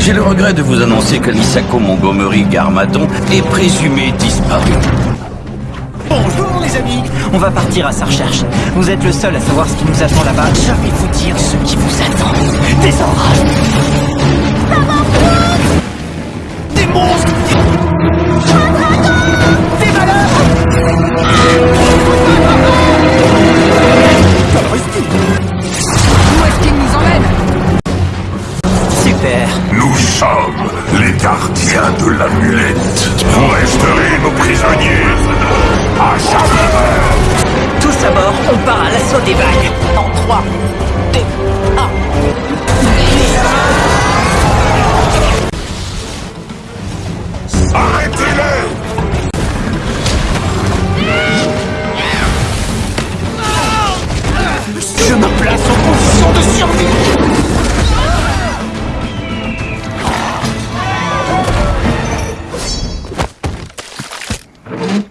J'ai le regret de vous annoncer que Misako Montgomery Garmadon est présumé disparu. Bonjour les amis On va partir à sa recherche. Vous êtes le seul à savoir ce qui nous attend là-bas. Je vais vous dire ce qui vous attend. Des orages Nous sommes les gardiens de l'amulette. Vous resterez nos prisonniers. À chaque Tous à bord, on part à l'assaut des vagues. En 3, 2, 1. Arrêtez-les Je me place en position de survie Mm-hmm.